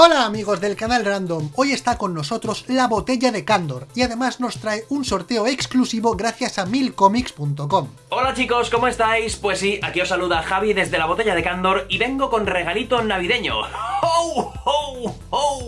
Hola amigos del canal Random, hoy está con nosotros la botella de Candor y además nos trae un sorteo exclusivo gracias a milcomics.com. Hola chicos, ¿cómo estáis? Pues sí, aquí os saluda Javi desde la botella de Candor y vengo con regalito navideño. ¡Ho, ho, ho!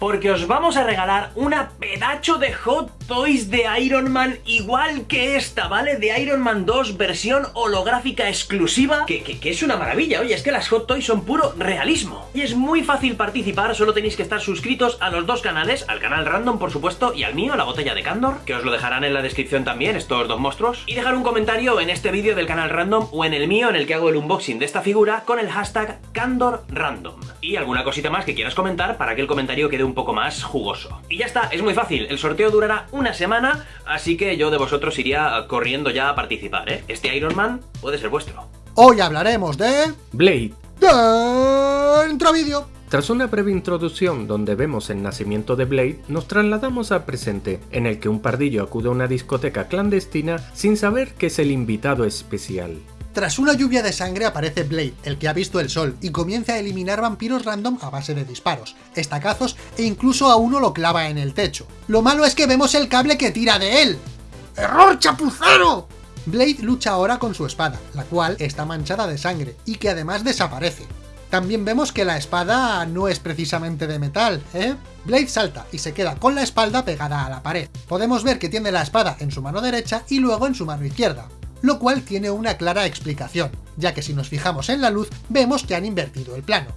Porque os vamos a regalar una pedacho de Hot Toys de Iron Man igual que esta, ¿vale? De Iron Man 2 versión holográfica exclusiva, que, que, que es una maravilla, oye, es que las Hot Toys son puro realismo. Y es muy fácil participar, solo tenéis que estar suscritos a los dos canales, al canal Random por supuesto, y al mío, la botella de Candor, que os lo dejarán en la descripción también, estos dos monstruos, y dejar un comentario en este vídeo del canal Random o en el mío en el que hago el unboxing de esta figura con el hashtag CandorRandom. Y alguna cosita más que quieras comentar para que el comentario quede un poco más jugoso. Y ya está, es muy fácil, el sorteo durará una semana, así que yo de vosotros iría corriendo ya a participar, ¿eh? Este Iron Man puede ser vuestro. Hoy hablaremos de... Blade. Dentro vídeo. Tras una breve introducción donde vemos el nacimiento de Blade, nos trasladamos al presente, en el que un pardillo acude a una discoteca clandestina sin saber que es el invitado especial. Tras una lluvia de sangre aparece Blade, el que ha visto el sol, y comienza a eliminar vampiros random a base de disparos, estacazos e incluso a uno lo clava en el techo. Lo malo es que vemos el cable que tira de él. ¡Error chapucero! Blade lucha ahora con su espada, la cual está manchada de sangre, y que además desaparece. También vemos que la espada no es precisamente de metal, ¿eh? Blade salta y se queda con la espalda pegada a la pared. Podemos ver que tiene la espada en su mano derecha y luego en su mano izquierda, lo cual tiene una clara explicación, ya que si nos fijamos en la luz, vemos que han invertido el plano.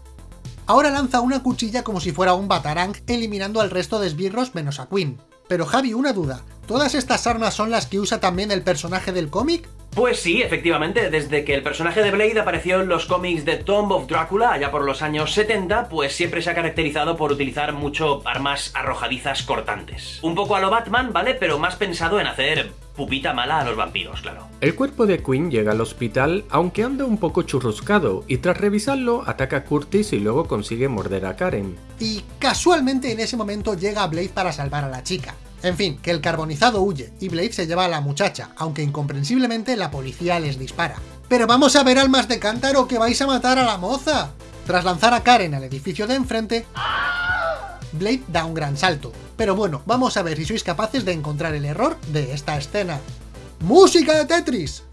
Ahora lanza una cuchilla como si fuera un batarang, eliminando al resto de esbirros menos a Queen. Pero Javi, una duda, ¿todas estas armas son las que usa también el personaje del cómic? Pues sí, efectivamente, desde que el personaje de Blade apareció en los cómics de Tomb of Drácula allá por los años 70, pues siempre se ha caracterizado por utilizar mucho armas arrojadizas cortantes. Un poco a lo Batman, ¿vale? Pero más pensado en hacer pupita mala a los vampiros, claro. El cuerpo de Quinn llega al hospital, aunque anda un poco churruscado, y tras revisarlo ataca a Curtis y luego consigue morder a Karen. Y casualmente en ese momento llega Blade para salvar a la chica. En fin, que el carbonizado huye y Blade se lleva a la muchacha, aunque incomprensiblemente la policía les dispara. ¡Pero vamos a ver almas de cántaro que vais a matar a la moza! Tras lanzar a Karen al edificio de enfrente, Blade da un gran salto. Pero bueno, vamos a ver si sois capaces de encontrar el error de esta escena. ¡Música de Tetris!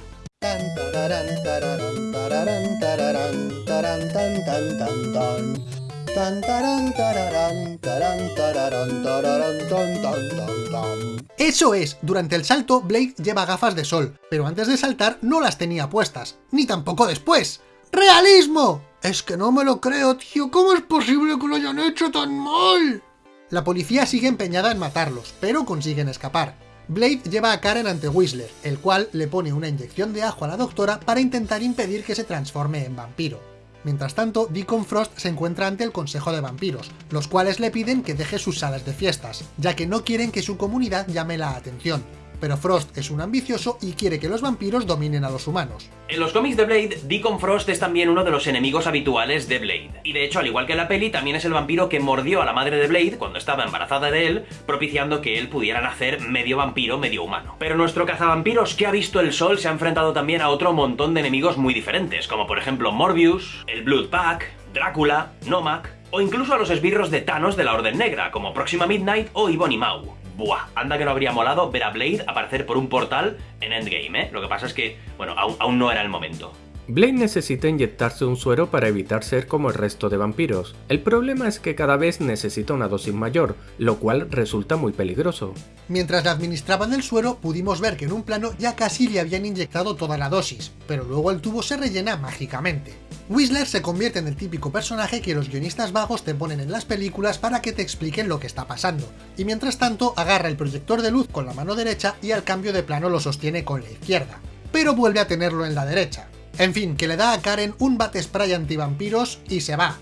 Eso es, durante el salto Blade lleva gafas de sol, pero antes de saltar no las tenía puestas, ni tampoco después. ¡Realismo! Es que no me lo creo, tío, ¿cómo es posible que lo hayan hecho tan mal? La policía sigue empeñada en matarlos, pero consiguen escapar. Blade lleva a Karen ante Whistler, el cual le pone una inyección de ajo a la doctora para intentar impedir que se transforme en vampiro. Mientras tanto, Deacon Frost se encuentra ante el Consejo de Vampiros, los cuales le piden que deje sus salas de fiestas, ya que no quieren que su comunidad llame la atención. Pero Frost es un ambicioso y quiere que los vampiros dominen a los humanos. En los cómics de Blade, Deacon Frost es también uno de los enemigos habituales de Blade. Y de hecho, al igual que en la peli, también es el vampiro que mordió a la madre de Blade cuando estaba embarazada de él, propiciando que él pudiera nacer medio vampiro, medio humano. Pero nuestro cazavampiros que ha visto el sol se ha enfrentado también a otro montón de enemigos muy diferentes, como por ejemplo Morbius, el Blood Pack, Drácula, Nomak, o incluso a los esbirros de Thanos de la Orden Negra, como Próxima Midnight o Ibon y Mau. Buah, anda que no habría molado ver a Blade aparecer por un portal en Endgame, ¿eh? Lo que pasa es que, bueno, aún, aún no era el momento. Blade necesita inyectarse un suero para evitar ser como el resto de vampiros. El problema es que cada vez necesita una dosis mayor, lo cual resulta muy peligroso. Mientras le administraban el suero, pudimos ver que en un plano ya casi le habían inyectado toda la dosis, pero luego el tubo se rellena mágicamente. Whistler se convierte en el típico personaje que los guionistas vagos te ponen en las películas para que te expliquen lo que está pasando, y mientras tanto agarra el proyector de luz con la mano derecha y al cambio de plano lo sostiene con la izquierda, pero vuelve a tenerlo en la derecha. En fin, que le da a Karen un bate spray antivampiros y se va.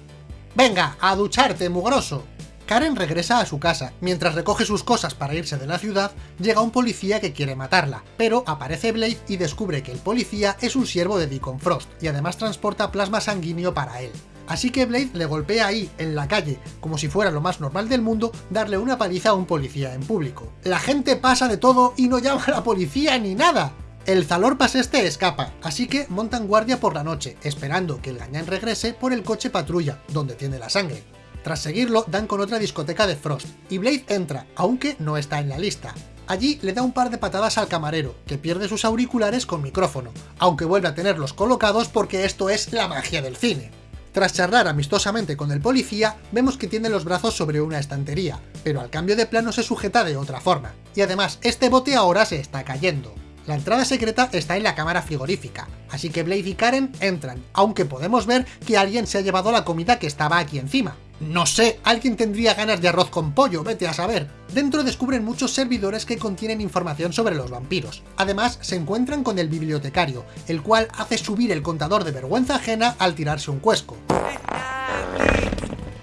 ¡Venga, a ducharte, mugroso! Karen regresa a su casa. Mientras recoge sus cosas para irse de la ciudad, llega un policía que quiere matarla, pero aparece Blade y descubre que el policía es un siervo de Deacon Frost, y además transporta plasma sanguíneo para él. Así que Blade le golpea ahí, en la calle, como si fuera lo más normal del mundo, darle una paliza a un policía en público. La gente pasa de todo y no llama a la policía ni nada. El Zalorpas este escapa, así que montan guardia por la noche, esperando que el gañán regrese por el coche patrulla, donde tiene la sangre. Tras seguirlo, dan con otra discoteca de Frost, y Blade entra, aunque no está en la lista. Allí le da un par de patadas al camarero, que pierde sus auriculares con micrófono, aunque vuelve a tenerlos colocados porque esto es la magia del cine. Tras charlar amistosamente con el policía, vemos que tiene los brazos sobre una estantería, pero al cambio de plano se sujeta de otra forma, y además este bote ahora se está cayendo. La entrada secreta está en la cámara frigorífica, así que Blade y Karen entran, aunque podemos ver que alguien se ha llevado la comida que estaba aquí encima. No sé, alguien tendría ganas de arroz con pollo, vete a saber. Dentro descubren muchos servidores que contienen información sobre los vampiros. Además, se encuentran con el bibliotecario, el cual hace subir el contador de vergüenza ajena al tirarse un cuesco.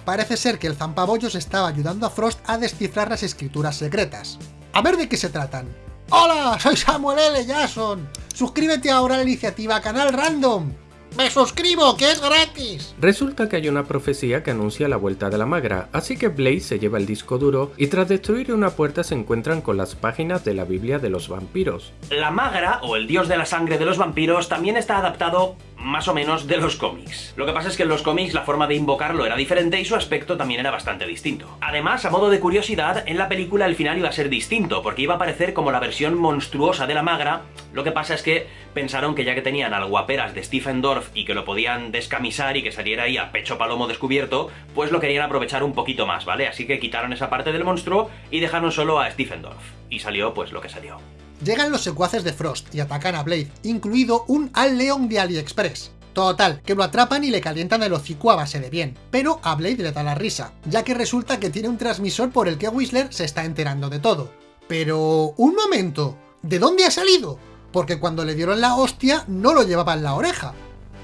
Parece ser que el zampabollos estaba ayudando a Frost a descifrar las escrituras secretas. A ver de qué se tratan. ¡Hola! Soy Samuel L. Jackson. Suscríbete ahora a la iniciativa Canal Random. ¡Me suscribo, que es gratis! Resulta que hay una profecía que anuncia la vuelta de la magra, así que Blaze se lleva el disco duro y tras destruir una puerta se encuentran con las páginas de la Biblia de los vampiros. La magra, o el dios de la sangre de los vampiros, también está adaptado más o menos de los cómics. Lo que pasa es que en los cómics la forma de invocarlo era diferente y su aspecto también era bastante distinto. Además, a modo de curiosidad, en la película el final iba a ser distinto, porque iba a aparecer como la versión monstruosa de la magra, lo que pasa es que pensaron que ya que tenían al guaperas de Stephen Dorff y que lo podían descamisar y que saliera ahí a pecho palomo descubierto, pues lo querían aprovechar un poquito más, ¿vale? Así que quitaron esa parte del monstruo y dejaron solo a Stephen Dorff. Y salió pues lo que salió. Llegan los secuaces de Frost y atacan a Blade, incluido un Al Leon de AliExpress. Total, que lo atrapan y le calientan el hocico a base de bien, pero a Blade le da la risa, ya que resulta que tiene un transmisor por el que Whistler se está enterando de todo. Pero... ¡un momento! ¿De dónde ha salido? Porque cuando le dieron la hostia no lo llevaba en la oreja.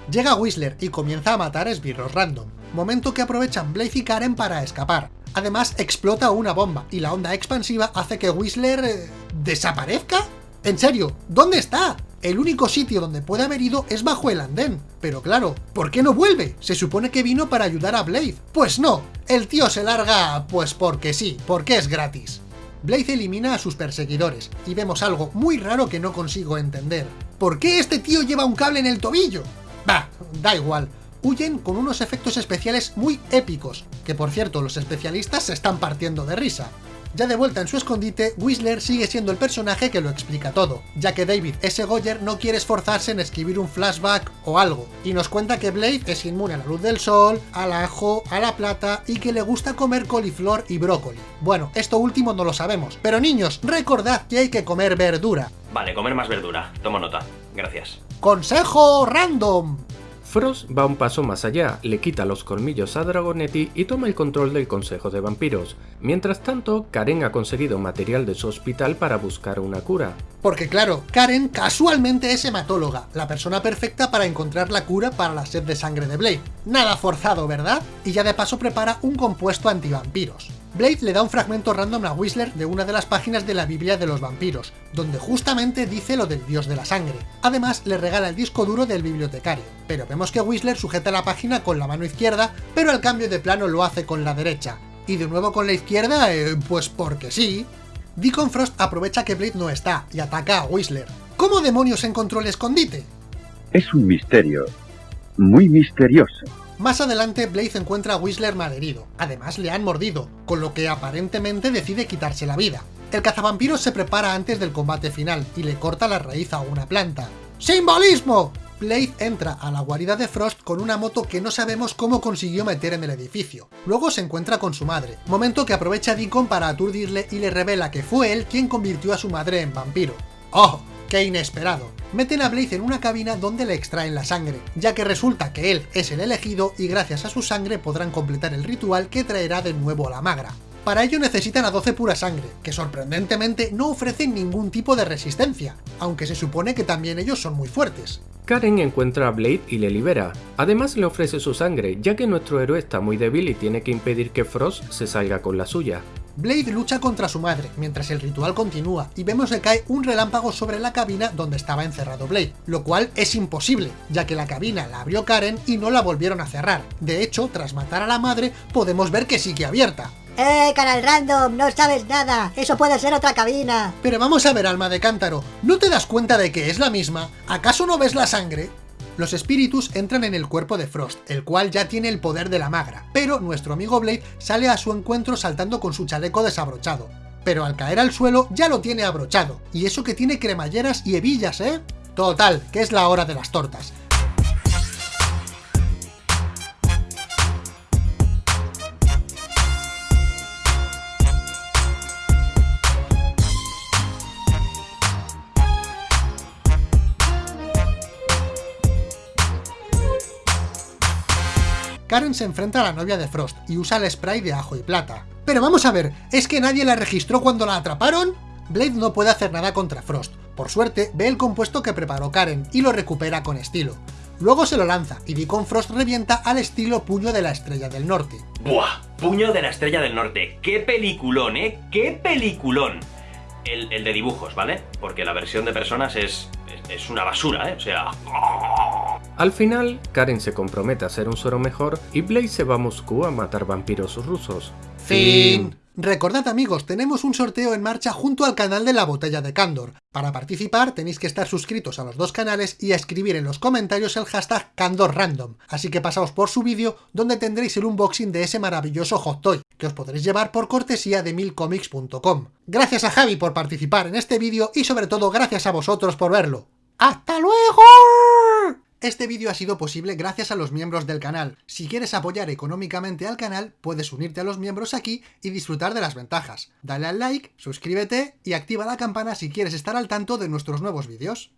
Llega Whistler y comienza a matar esbirros random, momento que aprovechan Blade y Karen para escapar. Además explota una bomba y la onda expansiva hace que Whistler... Eh, ¿desaparezca? ¿En serio? ¿Dónde está? El único sitio donde puede haber ido es bajo el andén. Pero claro, ¿por qué no vuelve? Se supone que vino para ayudar a Blade. Pues no, el tío se larga pues porque sí, porque es gratis. Blade elimina a sus perseguidores, y vemos algo muy raro que no consigo entender. ¿Por qué este tío lleva un cable en el tobillo? Bah, da igual. Huyen con unos efectos especiales muy épicos, que por cierto los especialistas se están partiendo de risa. Ya de vuelta en su escondite, Whistler sigue siendo el personaje que lo explica todo, ya que David S. Goyer no quiere esforzarse en escribir un flashback o algo, y nos cuenta que Blade es inmune a la luz del sol, al ajo, a la plata y que le gusta comer coliflor y brócoli. Bueno, esto último no lo sabemos, pero niños, recordad que hay que comer verdura. Vale, comer más verdura, tomo nota, gracias. ¡Consejo random! Frost va un paso más allá, le quita los colmillos a Dragonetti y toma el control del Consejo de Vampiros. Mientras tanto, Karen ha conseguido material de su hospital para buscar una cura. Porque claro, Karen casualmente es hematóloga, la persona perfecta para encontrar la cura para la sed de sangre de Blade. Nada forzado, ¿verdad? Y ya de paso prepara un compuesto antivampiros. Blade le da un fragmento random a Whistler de una de las páginas de la Biblia de los vampiros, donde justamente dice lo del dios de la sangre. Además, le regala el disco duro del bibliotecario, pero vemos que Whistler sujeta la página con la mano izquierda, pero al cambio de plano lo hace con la derecha. Y de nuevo con la izquierda, eh, pues porque sí. Deacon Frost aprovecha que Blade no está y ataca a Whistler. ¿Cómo demonios encontró el escondite? Es un misterio, muy misterioso. Más adelante, Blaze encuentra a Whistler malherido, además le han mordido, con lo que aparentemente decide quitarse la vida. El cazavampiros se prepara antes del combate final y le corta la raíz a una planta. ¡Simbolismo! Blade entra a la guarida de Frost con una moto que no sabemos cómo consiguió meter en el edificio. Luego se encuentra con su madre, momento que aprovecha Deacon para aturdirle y le revela que fue él quien convirtió a su madre en vampiro. ¡Oh! ¡Qué inesperado! Meten a Blaze en una cabina donde le extraen la sangre, ya que resulta que él es el elegido y gracias a su sangre podrán completar el ritual que traerá de nuevo a la magra. Para ello necesitan a 12 pura sangre, que sorprendentemente no ofrecen ningún tipo de resistencia, aunque se supone que también ellos son muy fuertes. Karen encuentra a Blade y le libera. Además le ofrece su sangre, ya que nuestro héroe está muy débil y tiene que impedir que Frost se salga con la suya. Blade lucha contra su madre, mientras el ritual continúa, y vemos que cae un relámpago sobre la cabina donde estaba encerrado Blade, lo cual es imposible, ya que la cabina la abrió Karen y no la volvieron a cerrar. De hecho, tras matar a la madre, podemos ver que sigue abierta. ¡Eh, canal random! ¡No sabes nada! ¡Eso puede ser otra cabina! Pero vamos a ver, alma de cántaro, ¿no te das cuenta de que es la misma? ¿Acaso no ves la sangre? Los espíritus entran en el cuerpo de Frost, el cual ya tiene el poder de la magra, pero nuestro amigo Blade sale a su encuentro saltando con su chaleco desabrochado. Pero al caer al suelo ya lo tiene abrochado, y eso que tiene cremalleras y hebillas, ¿eh? Total, que es la hora de las tortas. Karen se enfrenta a la novia de Frost y usa el spray de ajo y plata. Pero vamos a ver, ¿es que nadie la registró cuando la atraparon? Blade no puede hacer nada contra Frost. Por suerte, ve el compuesto que preparó Karen y lo recupera con estilo. Luego se lo lanza y Deacon Frost revienta al estilo Puño de la Estrella del Norte. ¡Buah! Puño de la Estrella del Norte. ¡Qué peliculón, eh! ¡Qué peliculón! El, el de dibujos, ¿vale? Porque la versión de personas es, es, es una basura, ¿eh? O sea... Al final, Karen se compromete a hacer un suero mejor y Blaze se va a Moscú a matar vampiros rusos. Fin. Recordad amigos, tenemos un sorteo en marcha junto al canal de la Botella de Candor. Para participar tenéis que estar suscritos a los dos canales y a escribir en los comentarios el hashtag CandorRandom, así que pasaos por su vídeo donde tendréis el unboxing de ese maravilloso hot toy, que os podréis llevar por cortesía de milcomics.com. Gracias a Javi por participar en este vídeo y sobre todo gracias a vosotros por verlo. ¡Hasta luego! Este vídeo ha sido posible gracias a los miembros del canal. Si quieres apoyar económicamente al canal, puedes unirte a los miembros aquí y disfrutar de las ventajas. Dale al like, suscríbete y activa la campana si quieres estar al tanto de nuestros nuevos vídeos.